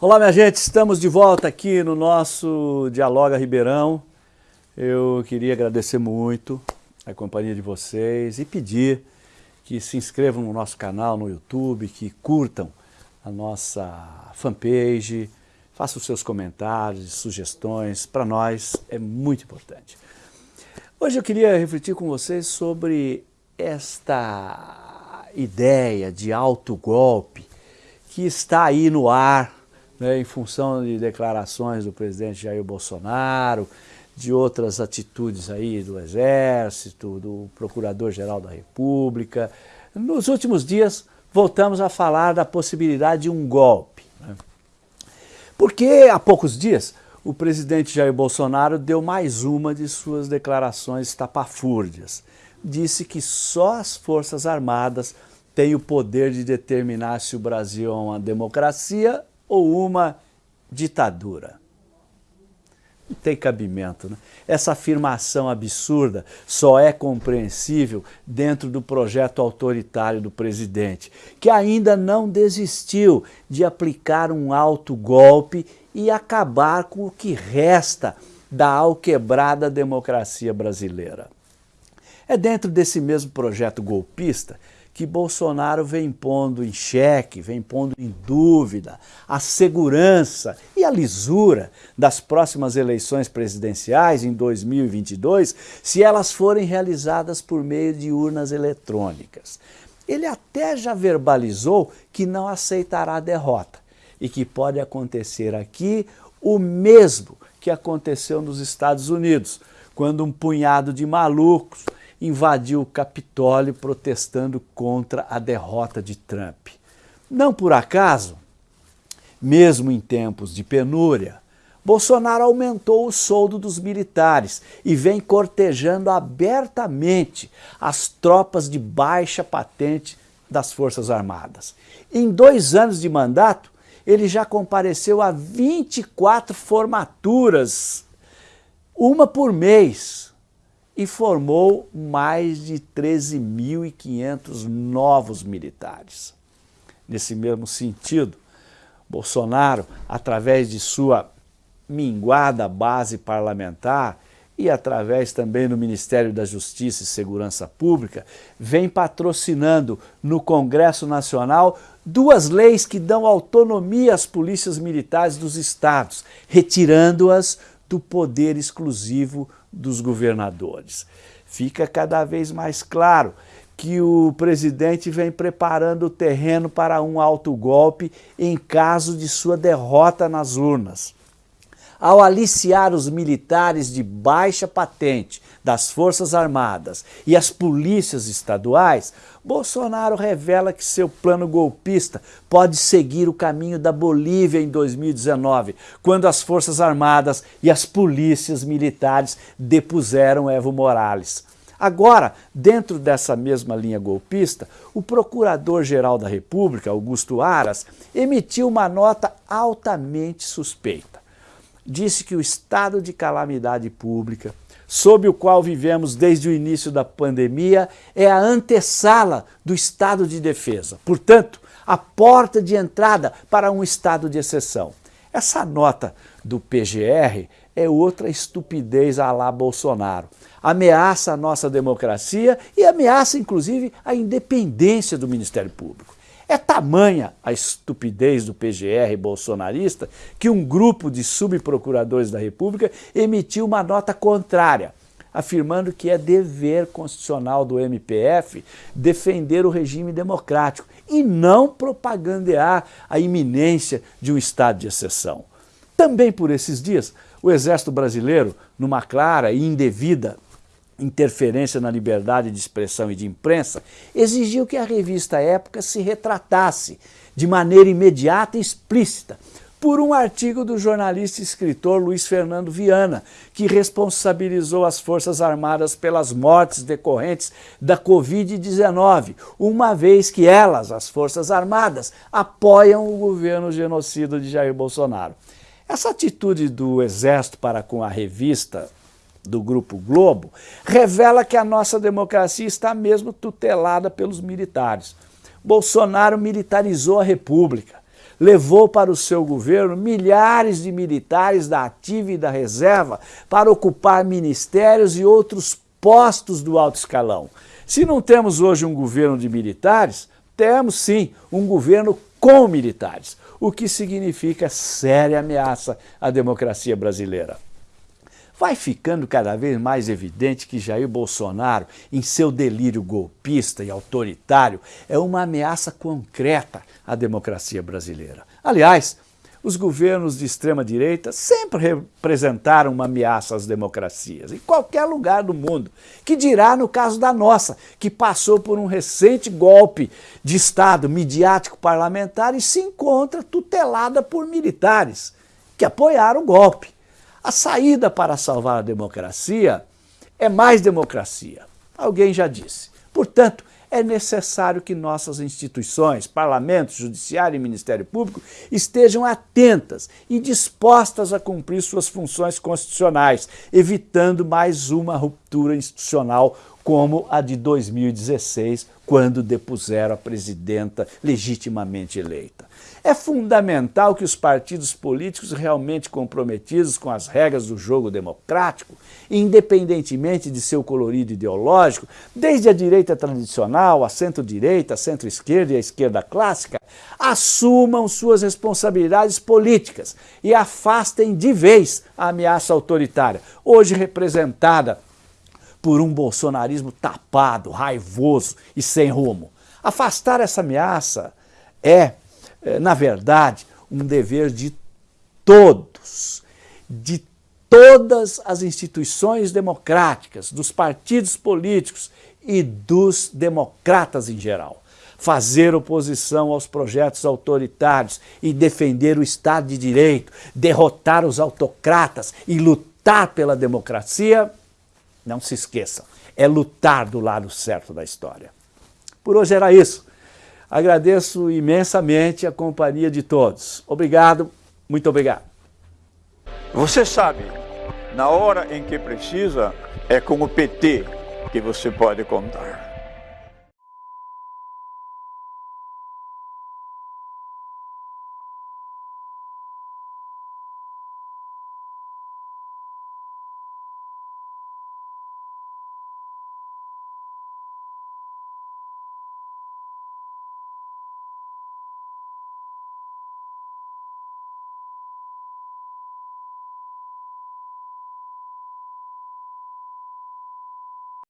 Olá, minha gente, estamos de volta aqui no nosso Dialoga Ribeirão. Eu queria agradecer muito a companhia de vocês e pedir que se inscrevam no nosso canal no YouTube, que curtam a nossa fanpage, façam seus comentários sugestões, para nós é muito importante. Hoje eu queria refletir com vocês sobre esta ideia de autogolpe que está aí no ar né, em função de declarações do presidente Jair Bolsonaro, de outras atitudes aí do Exército, do Procurador-Geral da República. Nos últimos dias, voltamos a falar da possibilidade de um golpe. Né? Porque há poucos dias, o presidente Jair Bolsonaro deu mais uma de suas declarações estapafúrdias. Disse que só as Forças Armadas têm o poder de determinar se o Brasil é uma democracia ou uma ditadura. Não tem cabimento. Né? Essa afirmação absurda só é compreensível dentro do projeto autoritário do presidente, que ainda não desistiu de aplicar um alto golpe e acabar com o que resta da alquebrada democracia brasileira. É dentro desse mesmo projeto golpista que Bolsonaro vem pondo em xeque, vem pondo em dúvida a segurança e a lisura das próximas eleições presidenciais em 2022, se elas forem realizadas por meio de urnas eletrônicas. Ele até já verbalizou que não aceitará a derrota e que pode acontecer aqui o mesmo que aconteceu nos Estados Unidos, quando um punhado de malucos invadiu o Capitólio protestando contra a derrota de Trump. Não por acaso, mesmo em tempos de penúria, Bolsonaro aumentou o soldo dos militares e vem cortejando abertamente as tropas de baixa patente das Forças Armadas. Em dois anos de mandato, ele já compareceu a 24 formaturas, uma por mês, e formou mais de 13.500 novos militares. Nesse mesmo sentido, Bolsonaro, através de sua minguada base parlamentar e através também do Ministério da Justiça e Segurança Pública, vem patrocinando no Congresso Nacional duas leis que dão autonomia às polícias militares dos estados, retirando-as do poder exclusivo dos governadores. Fica cada vez mais claro que o presidente vem preparando o terreno para um autogolpe em caso de sua derrota nas urnas. Ao aliciar os militares de baixa patente das Forças Armadas e as polícias estaduais, Bolsonaro revela que seu plano golpista pode seguir o caminho da Bolívia em 2019, quando as Forças Armadas e as polícias militares depuseram Evo Morales. Agora, dentro dessa mesma linha golpista, o Procurador-Geral da República, Augusto Aras, emitiu uma nota altamente suspeita disse que o estado de calamidade pública, sob o qual vivemos desde o início da pandemia, é a antessala do estado de defesa. Portanto, a porta de entrada para um estado de exceção. Essa nota do PGR é outra estupidez a lá Bolsonaro. Ameaça a nossa democracia e ameaça, inclusive, a independência do Ministério Público. É tamanha a estupidez do PGR bolsonarista que um grupo de subprocuradores da República emitiu uma nota contrária, afirmando que é dever constitucional do MPF defender o regime democrático e não propagandear a iminência de um estado de exceção. Também por esses dias, o Exército Brasileiro, numa clara e indevida interferência na liberdade de expressão e de imprensa, exigiu que a revista Época se retratasse de maneira imediata e explícita por um artigo do jornalista e escritor Luiz Fernando Viana, que responsabilizou as Forças Armadas pelas mortes decorrentes da Covid-19, uma vez que elas, as Forças Armadas, apoiam o governo genocida de Jair Bolsonaro. Essa atitude do Exército para com a revista do Grupo Globo, revela que a nossa democracia está mesmo tutelada pelos militares. Bolsonaro militarizou a República, levou para o seu governo milhares de militares da ativa e da reserva para ocupar ministérios e outros postos do alto escalão. Se não temos hoje um governo de militares, temos sim um governo com militares, o que significa séria ameaça à democracia brasileira. Vai ficando cada vez mais evidente que Jair Bolsonaro, em seu delírio golpista e autoritário, é uma ameaça concreta à democracia brasileira. Aliás, os governos de extrema-direita sempre representaram uma ameaça às democracias, em qualquer lugar do mundo. Que dirá no caso da nossa, que passou por um recente golpe de Estado midiático parlamentar e se encontra tutelada por militares que apoiaram o golpe. A saída para salvar a democracia é mais democracia. Alguém já disse. Portanto, é necessário que nossas instituições, parlamento, judiciário e Ministério Público estejam atentas e dispostas a cumprir suas funções constitucionais, evitando mais uma ruptura institucional como a de 2016, quando depuseram a presidenta legitimamente eleita. É fundamental que os partidos políticos realmente comprometidos com as regras do jogo democrático, independentemente de seu colorido ideológico, desde a direita tradicional, a centro-direita, a centro-esquerda e a esquerda clássica, assumam suas responsabilidades políticas e afastem de vez a ameaça autoritária, hoje representada por um bolsonarismo tapado, raivoso e sem rumo. Afastar essa ameaça é, é, na verdade, um dever de todos, de todas as instituições democráticas, dos partidos políticos e dos democratas em geral. Fazer oposição aos projetos autoritários e defender o Estado de Direito, derrotar os autocratas e lutar pela democracia não se esqueçam, é lutar do lado certo da história. Por hoje era isso. Agradeço imensamente a companhia de todos. Obrigado, muito obrigado. Você sabe, na hora em que precisa, é com o PT que você pode contar.